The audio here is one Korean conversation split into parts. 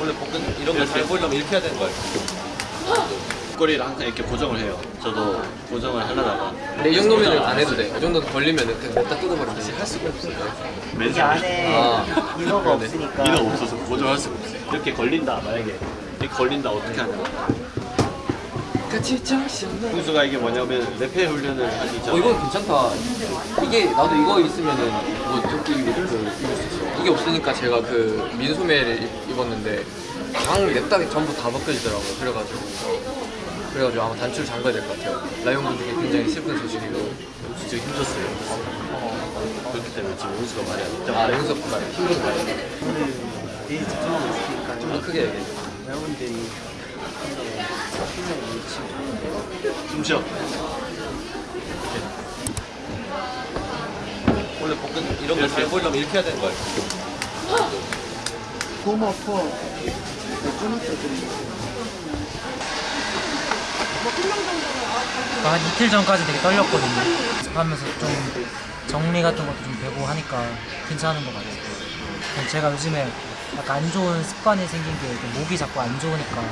원래 복근 이런 거잘 보려면 이렇게 해야 되는 거예요. 목걸이를 항상 이렇게 고정을 해요. 저도 고정을 하려다가 근데 이 정도면 안 해도 돼. 이 정도는 걸리면 그냥 냅다 뜯어버리면 돼. 할 수가 없어. 이게 안에 아. 인어가 그러네. 없으니까 이는 없어서 고정할 수가 없어요. 이렇게 걸린다 만약에 이렇게 걸린다 어떻게 하냐? 훈수가 이게 뭐냐면 랩회 훈련을 있잖아요. 어 이건 괜찮다. 이게 나도 이거 있으면은 뭐 조끼 입을 그 이게 없으니까 제가 그 민소매를 입- 입었는데 방 냅다 전부 다 벗겨지더라고. 그래가지고 그래가지고 아마 단추를 잠가야 될 것 같아요. 라이온 분들께 굉장히 슬픈 소식이고. 진짜 힘들었어요. 그렇기 때문에 지금 훈수가 많이 안 됐죠. 아 연습 말 힘든 말. 오늘 되게 집중하고 있으니까 좀 더 크게 얘기해. 힘을 놓치고 숨 쉬어. 원래 복근 이런 거잘 보려면 이렇게 해야 되는 거예요. 너무 아파 몇 끊었어 한 이틀 전까지 되게 떨렸거든요. 하면서 좀 정리 같은 것도 좀 되고 하니까 괜찮은 것 같아요. 제가 요즘에 약간 안 좋은 습관이 생긴 게 목이 자꾸 안 좋으니까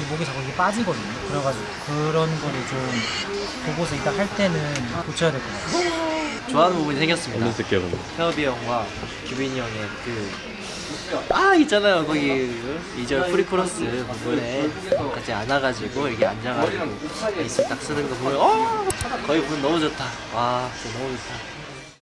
이 목이 자꾸 이게 빠지거든요. 그래가지고 그런 거를 좀 보고서 이따 할 때는 고쳐야 될 것 같아요. 좋아하는 부분이 생겼습니다. 태업이 형과 규빈이 형의 그 아 있잖아요. 거기 그 2절 프리코러스 부분에 같이 안아가지고 이렇게 앉아가지고 베이스 딱 쓰는 거 보면 어! 거의 부분 너무 좋다. 와 진짜 너무 좋다